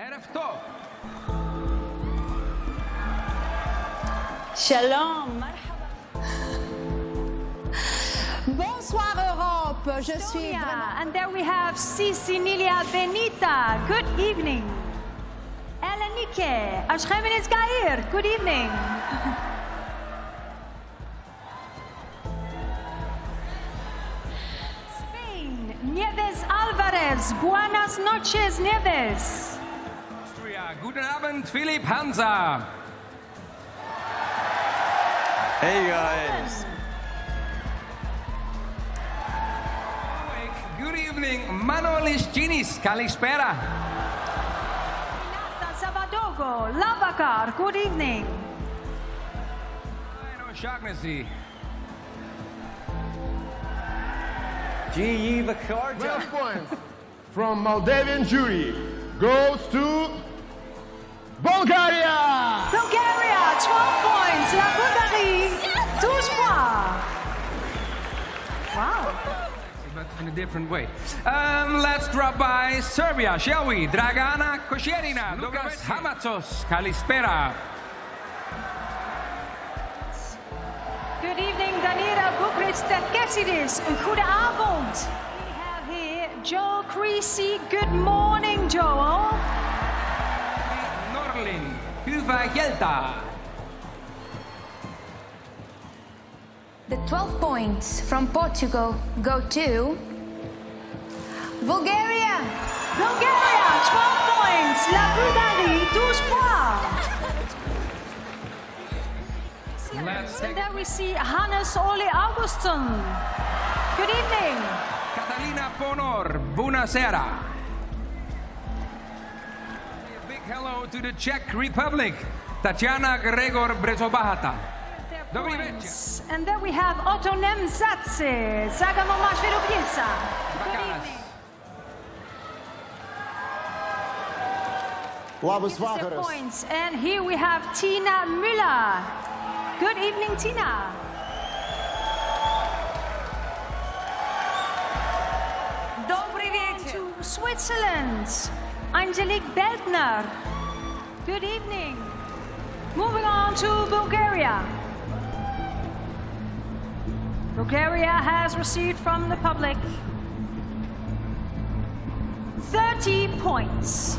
ערב טוב. Shalom. Bonsoir Europe. Je suis Estonia. vraiment... And there we have Sisinilia Benita. Good evening. Elenike Ashkhemenes Gair. Good evening. Spain. Nieves Alvarez. Buenas noches, Nieves. Austria. Guten Abend, Philipp Hansa. Hey guys. Good evening, Manolis Ginis. Kalispera. Renata Zavadogo. Lavakar. Good evening. Aino Shagnesi. G.E. Vakarja. 12 points from Moldavian jury goes to in a different way. Um, let's drop by Serbia, shall we? Dragana Kosjerina, Lucas Hamatsos, Kalispera. Good evening, Danira Boukhriss Goede avond. We have here Joel Creasey. Good morning, Joel. Norlin, Huva Gelta. The 12 points from Portugal go to Bulgaria. Bulgaria, 12 points. La Bulgarie, 12 points. And there we see Hannes Ole Augustin. Good evening. Catalina Ponor, Bunasera. A big hello to the Czech Republic, Tatiana Gregor Brzobohatá points. And then we have Otto Nemzatsi, Saga Mamashvili Good evening. vakaras. Points. And here we have Tina Müller. Good evening, Tina. Добрый. To Switzerland, Angelique Beldner. Good evening. Moving on to Bulgaria. Bulgaria has received from the public 30 points.